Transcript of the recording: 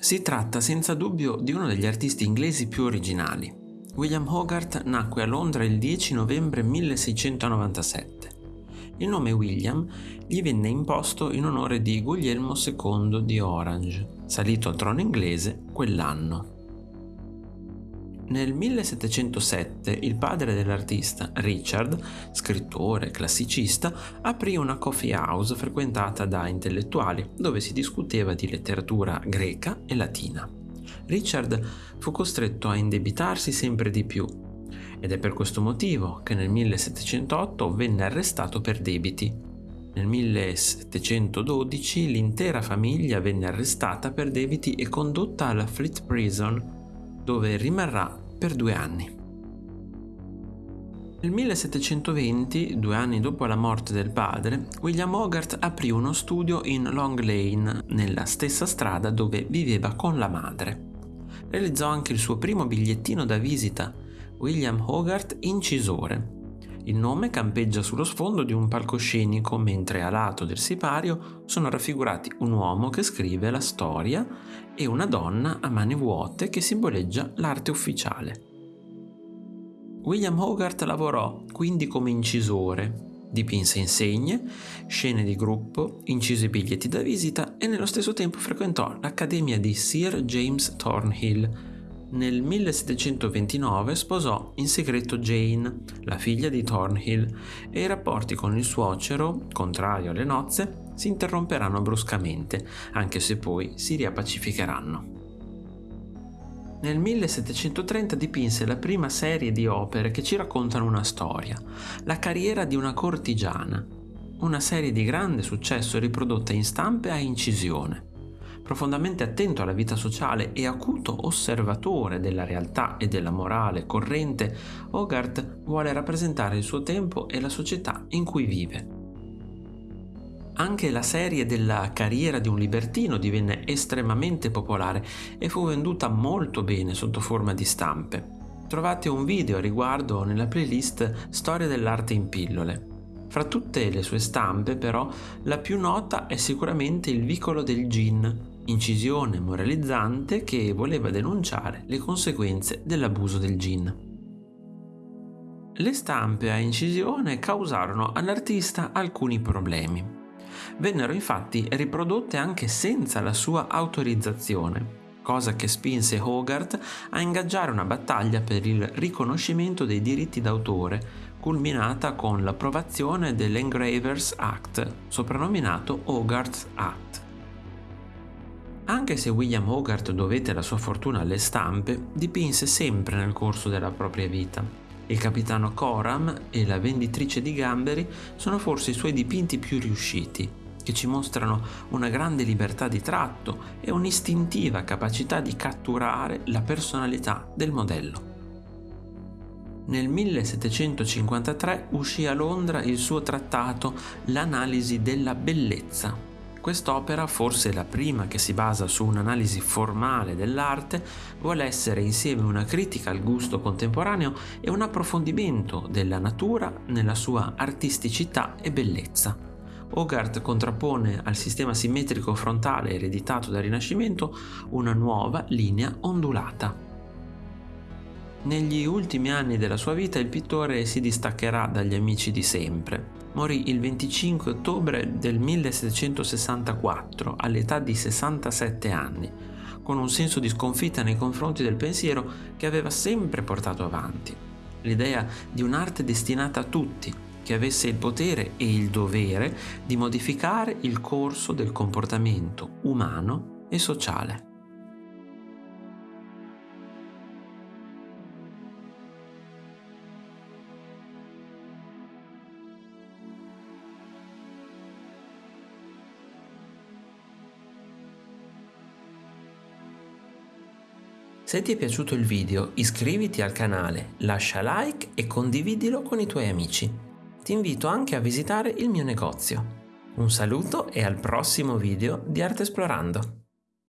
Si tratta senza dubbio di uno degli artisti inglesi più originali. William Hogarth nacque a Londra il 10 novembre 1697. Il nome William gli venne imposto in onore di Guglielmo II di Orange, salito al trono inglese quell'anno. Nel 1707 il padre dell'artista, Richard, scrittore classicista, aprì una coffee house frequentata da intellettuali dove si discuteva di letteratura greca e latina. Richard fu costretto a indebitarsi sempre di più ed è per questo motivo che nel 1708 venne arrestato per debiti. Nel 1712 l'intera famiglia venne arrestata per debiti e condotta alla Fleet Prison dove rimarrà per due anni. Nel 1720, due anni dopo la morte del padre, William Hogarth aprì uno studio in Long Lane, nella stessa strada dove viveva con la madre. Realizzò anche il suo primo bigliettino da visita, William Hogarth Incisore. Il nome campeggia sullo sfondo di un palcoscenico mentre a lato del sipario sono raffigurati un uomo che scrive la storia e una donna a mani vuote che simboleggia l'arte ufficiale. William Hogarth lavorò quindi come incisore, dipinse insegne, scene di gruppo, incise biglietti da visita e nello stesso tempo frequentò l'accademia di Sir James Thornhill, nel 1729 sposò in segreto Jane, la figlia di Thornhill, e i rapporti con il suocero, contrario alle nozze, si interromperanno bruscamente, anche se poi si riappacificheranno. Nel 1730 dipinse la prima serie di opere che ci raccontano una storia, la carriera di una cortigiana, una serie di grande successo riprodotta in stampe a incisione profondamente attento alla vita sociale e acuto osservatore della realtà e della morale corrente, Hogarth vuole rappresentare il suo tempo e la società in cui vive. Anche la serie della carriera di un libertino divenne estremamente popolare e fu venduta molto bene sotto forma di stampe. Trovate un video a riguardo nella playlist Storia dell'arte in pillole. Fra tutte le sue stampe, però, la più nota è sicuramente il vicolo del gin, incisione moralizzante che voleva denunciare le conseguenze dell'abuso del gin. Le stampe a incisione causarono all'artista alcuni problemi. Vennero infatti riprodotte anche senza la sua autorizzazione, cosa che spinse Hogarth a ingaggiare una battaglia per il riconoscimento dei diritti d'autore, culminata con l'approvazione dell'Engravers Act, soprannominato Hogarth Act. Anche se William Hogarth dovette la sua fortuna alle stampe, dipinse sempre nel corso della propria vita. Il capitano Coram e la venditrice di gamberi sono forse i suoi dipinti più riusciti, che ci mostrano una grande libertà di tratto e un'istintiva capacità di catturare la personalità del modello. Nel 1753 uscì a Londra il suo trattato L'analisi della bellezza, Quest'opera, forse la prima che si basa su un'analisi formale dell'arte, vuole essere insieme una critica al gusto contemporaneo e un approfondimento della natura nella sua artisticità e bellezza. Hogarth contrappone al sistema simmetrico frontale ereditato dal Rinascimento una nuova linea ondulata. Negli ultimi anni della sua vita il pittore si distaccherà dagli amici di sempre. Morì il 25 ottobre del 1764 all'età di 67 anni, con un senso di sconfitta nei confronti del pensiero che aveva sempre portato avanti. L'idea di un'arte destinata a tutti, che avesse il potere e il dovere di modificare il corso del comportamento umano e sociale. Se ti è piaciuto il video iscriviti al canale, lascia like e condividilo con i tuoi amici. Ti invito anche a visitare il mio negozio. Un saluto e al prossimo video di Arte Esplorando.